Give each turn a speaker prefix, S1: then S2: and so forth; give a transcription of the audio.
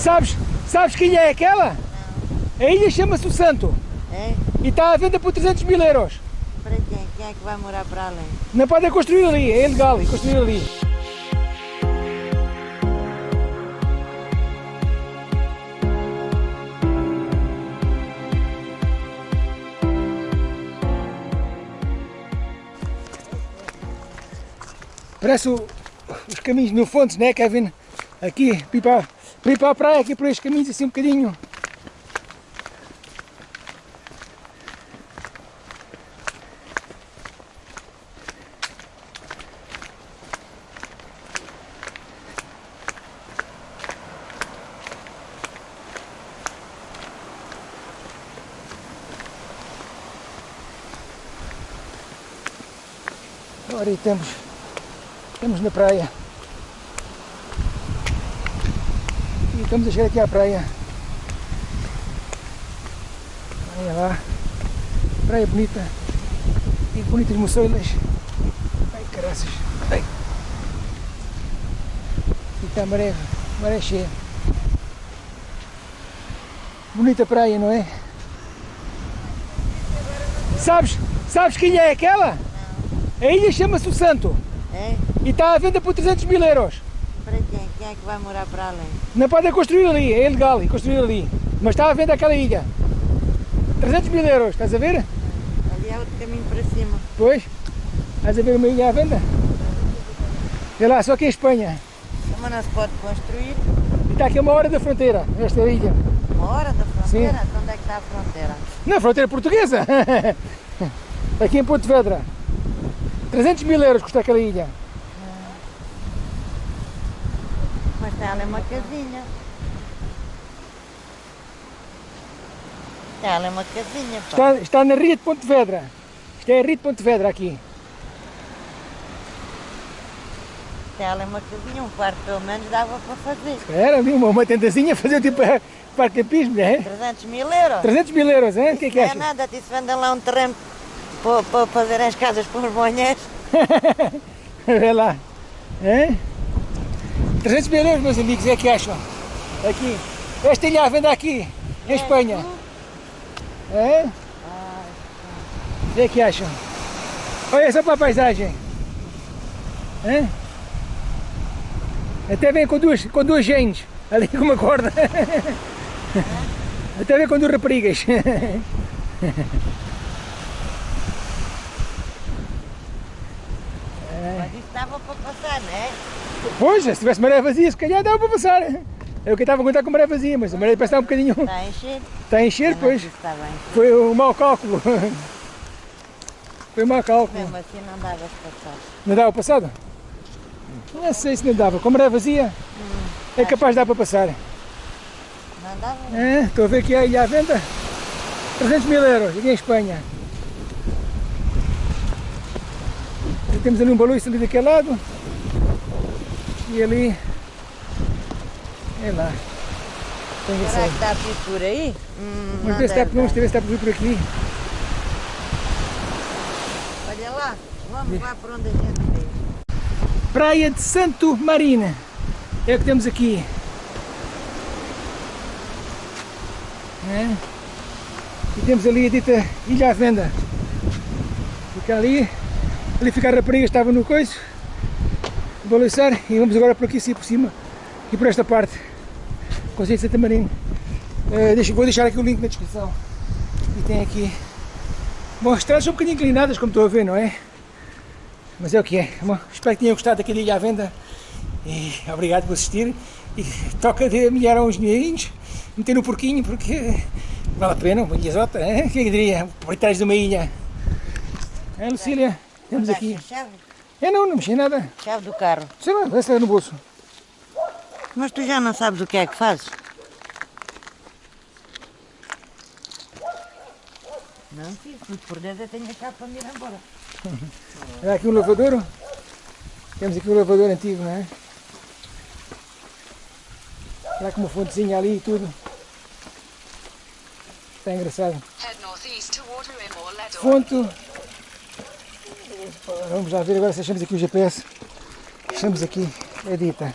S1: Sabes, sabes quem é aquela? A ilha chama-se o Santo
S2: É?
S1: e está à venda por 300 mil euros.
S2: Para quem? Quem é que vai morar para além?
S1: Não podem construir ali, é ilegal construir ali. Parece o- os caminhos no fundo, né, Kevin? Aqui, ir para, ir para a praia, aqui por estes caminhos assim um bocadinho. Aí estamos, estamos na praia. E estamos a chegar aqui à praia. Olha lá. Praia bonita. E bonitas moçoilas. Ai caraças. Ai. E está a maré, maré cheia. Bonita praia, não é? Sabes, sabes quem é aquela? A ilha chama-se o Santo
S2: É?
S1: e está à venda por 300 mil euros.
S2: Quem? É que vai morar para além?
S1: Não podem construir ali, é ilegal construir ali. Mas está à venda aquela ilha. 300 mil euros, estás a ver?
S2: Ali é outro caminho para cima.
S1: Pois, estás a ver uma ilha à venda? Vê lá, só que em Espanha.
S2: Como não se pode construir?
S1: E está aqui a uma hora da fronteira, esta ilha.
S2: Uma hora da fronteira? Então Onde é que está a fronteira?
S1: Na fronteira portuguesa. aqui em Ponte Vedra. 300 mil euros custa aquela ilha.
S2: Mas tem ali uma casinha. Tem ali uma casinha, pá.
S1: Está, está na Ria de Ponte Vedra. Isto é a Ria de Ponte Vedra aqui.
S2: Tem ali uma casinha, um quarto pelo menos dava para fazer.
S1: Era uma, uma tendazinha fazer tipo parcapismo, não é?
S2: 300 mil euros.
S1: 300 mil euros, hein? O que é que
S2: Não é nada, te vendem lá um terreno para, para fazer as casas para os banheiros.
S1: Vê lá. Hein? 300 mil euros, meus amigos, é que acham? Aqui. Esta ilha à venda aqui, em Espanha. É? O que é que acham? Olha só para a paisagem. Hein? Até vem com duas, com duas gentes, ali com uma corda. Até vem com duas raparigas.
S2: Mas isso dava para passar, não é?
S1: Pois, se tivesse maré vazia, se calhar dava para passar. O que eu estava a contar com maré vazia, mas a maré parece estar um bocadinho.
S2: Está a encher?
S1: Está a encher,
S2: Eu
S1: pois.
S2: Está bem.
S1: Foi um mau cálculo. Foi um mau cálculo.
S2: Mesmo assim não dava para passar.
S1: Não dava passado? Não sei se não dava. Com maré vazia, é capaz de dar para passar.
S2: Não dava?
S1: É, estou a ver que a ilha à venda. 300 mil euros, aqui em Espanha. E temos ali um baluço ali daquele lado. E ali. É lá. Tem
S2: Será
S1: ser.
S2: que está por aí? Hum,
S1: Vamos ver se ver se está por aqui.
S2: Olha lá, vamos lá para onde a gente veio.
S1: Praia de Santo Marina. É o que temos aqui. É. E temos ali a dita Ilha à Venda. Fica ali. Ali fica a rapariga, estava no coiso. E vamos agora por aqui, assim por cima. E por esta parte. Conselho de Santa Marina. Eh, deixa- vou deixar aqui o link na descrição. E tem aqui. Bom, as estradas são um bocadinho inclinadas, como estou a ver, não é? Mas é o que é. Bom, espero que tenham gostado daquele ilha à venda. E obrigado por assistir. E toca de milhar uns dinheirinhos, meter no porquinho, porque vale a pena, uma ilhazota, é? Quem diria? Por trás de uma ilha. É, Lucília?
S2: É
S1: aqui. É não, não mexi nada.
S2: Chave do carro.
S1: Sei lá, vai no bolso.
S2: Mas tu já não sabes o que é que fazes? Não muito por dentro eu tenho a chave para me ir embora.
S1: Olha aqui um lavador. Temos aqui um lavador antigo, não é? Olha com uma fontezinha ali e tudo. Está engraçado. Fonte. Vamos lá ver agora se achamos aqui o GPS. Achamos aqui a dita.